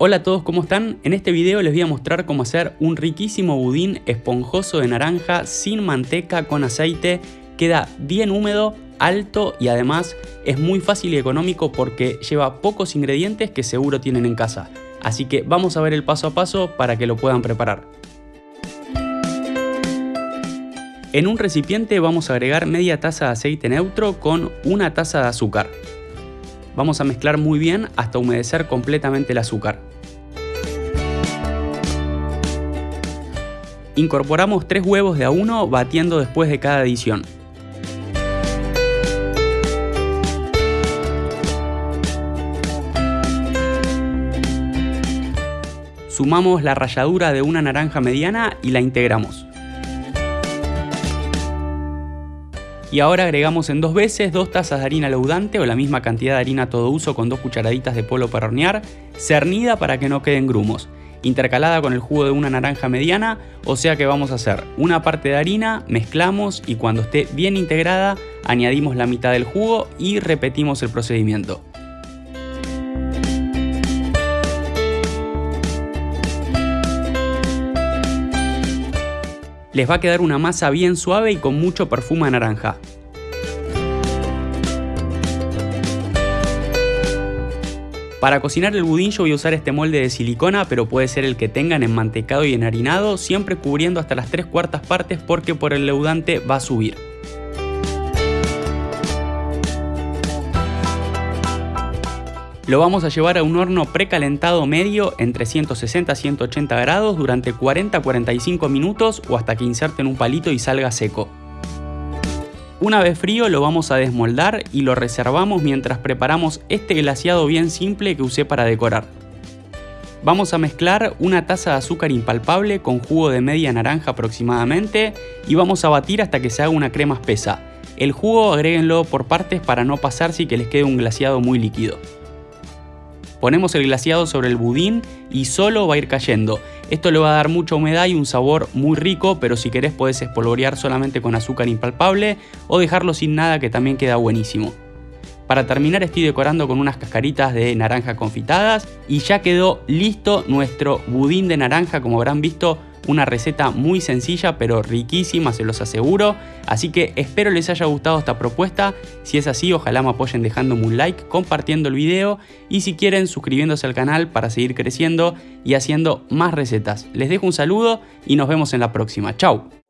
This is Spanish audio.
Hola a todos, ¿cómo están? En este video les voy a mostrar cómo hacer un riquísimo budín esponjoso de naranja sin manteca con aceite. Queda bien húmedo, alto y además es muy fácil y económico porque lleva pocos ingredientes que seguro tienen en casa. Así que vamos a ver el paso a paso para que lo puedan preparar. En un recipiente vamos a agregar media taza de aceite neutro con una taza de azúcar. Vamos a mezclar muy bien hasta humedecer completamente el azúcar. Incorporamos 3 huevos de a uno batiendo después de cada adición. Sumamos la ralladura de una naranja mediana y la integramos. Y ahora agregamos en dos veces dos tazas de harina leudante o la misma cantidad de harina todo uso con dos cucharaditas de polvo para hornear, cernida para que no queden grumos, intercalada con el jugo de una naranja mediana, o sea que vamos a hacer una parte de harina, mezclamos y cuando esté bien integrada añadimos la mitad del jugo y repetimos el procedimiento. Les va a quedar una masa bien suave y con mucho perfume de naranja. Para cocinar el budín yo voy a usar este molde de silicona, pero puede ser el que tengan enmantecado y enharinado, siempre cubriendo hasta las 3 cuartas partes porque por el leudante va a subir. Lo vamos a llevar a un horno precalentado medio entre 160 y 180 grados durante 40-45 minutos o hasta que inserten un palito y salga seco. Una vez frío lo vamos a desmoldar y lo reservamos mientras preparamos este glaseado bien simple que usé para decorar. Vamos a mezclar una taza de azúcar impalpable con jugo de media naranja aproximadamente y vamos a batir hasta que se haga una crema espesa. El jugo agréguenlo por partes para no pasarse y que les quede un glaseado muy líquido. Ponemos el glaseado sobre el budín y solo va a ir cayendo. Esto le va a dar mucha humedad y un sabor muy rico, pero si querés podés espolvorear solamente con azúcar impalpable o dejarlo sin nada que también queda buenísimo. Para terminar estoy decorando con unas cascaritas de naranja confitadas y ya quedó listo nuestro budín de naranja como habrán visto una receta muy sencilla pero riquísima, se los aseguro. Así que espero les haya gustado esta propuesta. Si es así, ojalá me apoyen dejándome un like, compartiendo el video y si quieren suscribiéndose al canal para seguir creciendo y haciendo más recetas. Les dejo un saludo y nos vemos en la próxima. Chau.